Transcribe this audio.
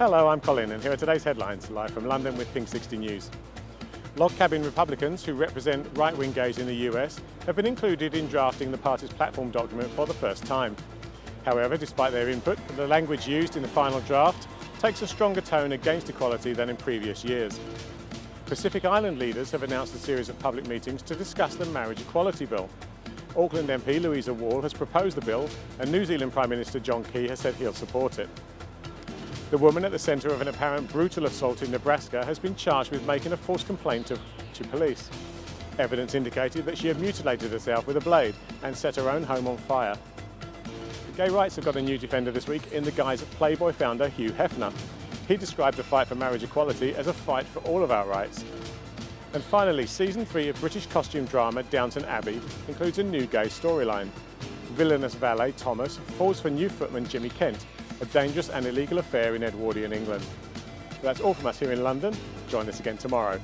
Hello, I'm Colin and here are today's headlines, live from London with Pink 60 News. Log cabin Republicans who represent right-wing gays in the US have been included in drafting the party's platform document for the first time. However, despite their input, the language used in the final draft takes a stronger tone against equality than in previous years. Pacific Island leaders have announced a series of public meetings to discuss the marriage equality bill. Auckland MP Louisa Wall has proposed the bill and New Zealand Prime Minister John Key has said he'll support it. The woman at the centre of an apparent brutal assault in Nebraska has been charged with making a false complaint to, to police. Evidence indicated that she had mutilated herself with a blade and set her own home on fire. Gay rights have got a new defender this week in the guise of Playboy founder Hugh Hefner. He described the fight for marriage equality as a fight for all of our rights. And finally, season three of British costume drama Downton Abbey includes a new gay storyline. Villainous valet Thomas falls for new footman Jimmy Kent a dangerous and illegal affair in Edwardian England. That's all from us here in London. Join us again tomorrow.